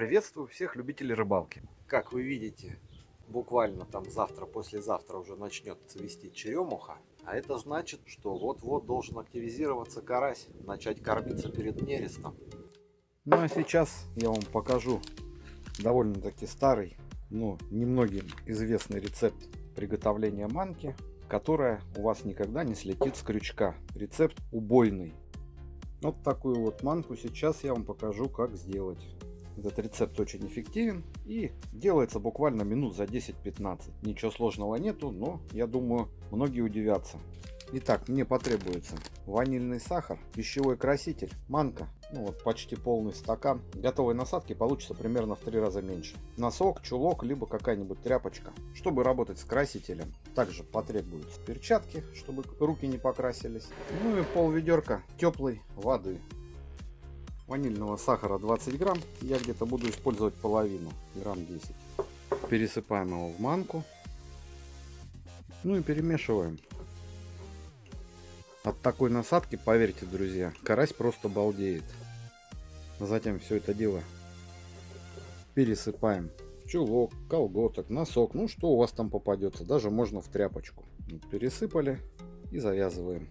Приветствую всех любителей рыбалки. Как вы видите, буквально там завтра-послезавтра уже начнет цвести черемуха. А это значит, что вот-вот должен активизироваться карась, начать кормиться перед нерестом. Ну а сейчас я вам покажу довольно-таки старый, но немногим известный рецепт приготовления манки, которая у вас никогда не слетит с крючка. Рецепт убойный. Вот такую вот манку сейчас я вам покажу, как сделать. Этот рецепт очень эффективен и делается буквально минут за 10-15. Ничего сложного нету, но я думаю, многие удивятся. Итак, мне потребуется ванильный сахар, пищевой краситель, манка, ну вот почти полный стакан. Готовой насадки получится примерно в три раза меньше. Носок, чулок, либо какая-нибудь тряпочка. Чтобы работать с красителем, также потребуются перчатки, чтобы руки не покрасились. Ну и пол ведерка теплой воды ванильного сахара 20 грамм. Я где-то буду использовать половину, грамм 10. Пересыпаем его в манку. Ну и перемешиваем. От такой насадки, поверьте, друзья, карась просто балдеет. Затем все это дело пересыпаем чулок, колготок, носок, ну что у вас там попадется, даже можно в тряпочку. Пересыпали и завязываем.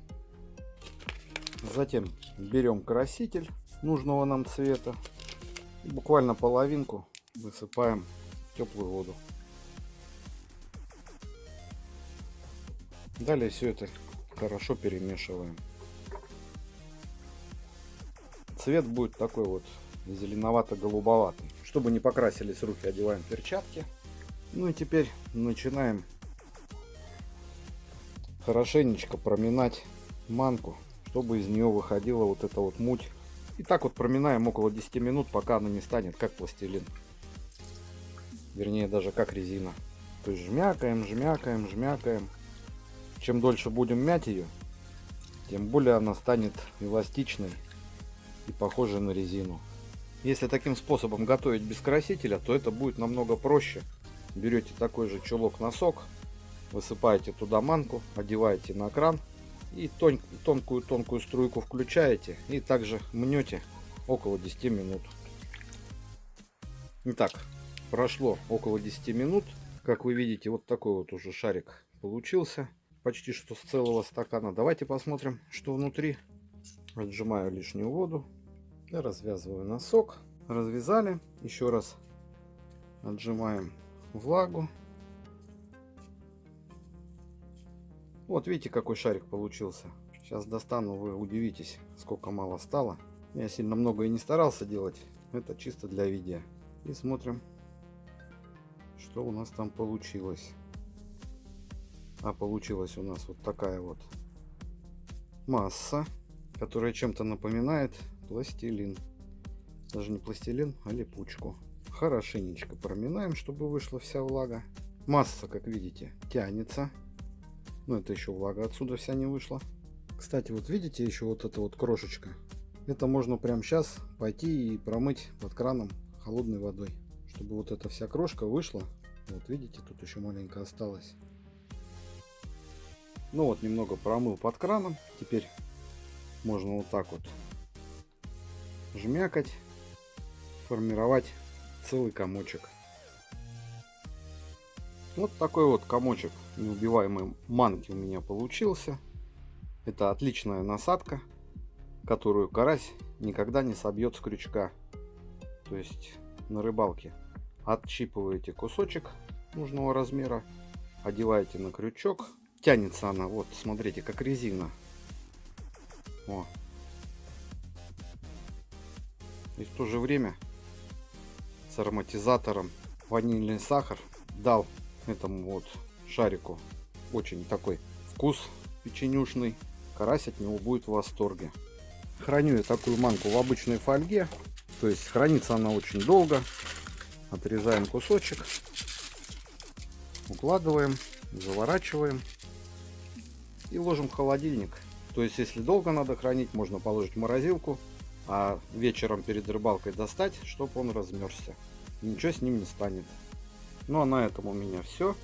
Затем берем краситель нужного нам цвета. Буквально половинку высыпаем теплую воду. Далее все это хорошо перемешиваем. Цвет будет такой вот зеленовато-голубоватый. Чтобы не покрасились руки, одеваем перчатки. Ну и теперь начинаем хорошенечко проминать манку, чтобы из нее выходила вот эта вот муть и так вот проминаем около 10 минут, пока она не станет как пластилин. Вернее, даже как резина. То есть жмякаем, жмякаем, жмякаем. Чем дольше будем мять ее, тем более она станет эластичной и похожей на резину. Если таким способом готовить без красителя, то это будет намного проще. Берете такой же чулок-носок, высыпаете туда манку, одеваете на кран и тонкую-тонкую струйку включаете и также мнете около 10 минут. Итак, прошло около 10 минут. Как вы видите, вот такой вот уже шарик получился. Почти что с целого стакана. Давайте посмотрим, что внутри. Отжимаю лишнюю воду. И развязываю носок. Развязали. Еще раз отжимаем влагу. Вот видите, какой шарик получился. Сейчас достану, вы удивитесь, сколько мало стало. Я сильно много и не старался делать. Это чисто для видео. И смотрим, что у нас там получилось. А получилась у нас вот такая вот масса, которая чем-то напоминает пластилин. Даже не пластилин, а липучку. Хорошенечко проминаем, чтобы вышла вся влага. Масса, как видите, тянется. Но это еще влага отсюда вся не вышла. Кстати, вот видите еще вот эта вот крошечка. Это можно прямо сейчас пойти и промыть под краном холодной водой. Чтобы вот эта вся крошка вышла. Вот видите, тут еще маленько осталось. Ну вот, немного промыл под краном. Теперь можно вот так вот жмякать, формировать целый комочек. Вот такой вот комочек неубиваемой манки у меня получился. Это отличная насадка, которую карась никогда не собьет с крючка. То есть на рыбалке отщипываете кусочек нужного размера, одеваете на крючок. Тянется она, вот, смотрите, как резина. О. И в то же время с ароматизатором ванильный сахар дал этому вот шарику очень такой вкус печенюшный. Карась от него будет в восторге. Храню я такую манку в обычной фольге. То есть хранится она очень долго. Отрезаем кусочек. Укладываем, заворачиваем. И ложим в холодильник. То есть если долго надо хранить, можно положить в морозилку. А вечером перед рыбалкой достать, чтобы он размерзся. Ничего с ним не станет. Ну а на этом у меня все.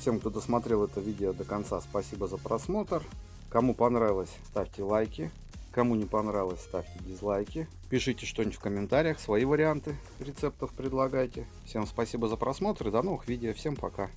Всем, кто досмотрел это видео до конца, спасибо за просмотр. Кому понравилось, ставьте лайки, Кому не понравилось, ставьте дизлайки. Пишите что-нибудь в комментариях, свои варианты рецептов предлагайте. Всем спасибо за просмотр и до новых видео. Всем пока.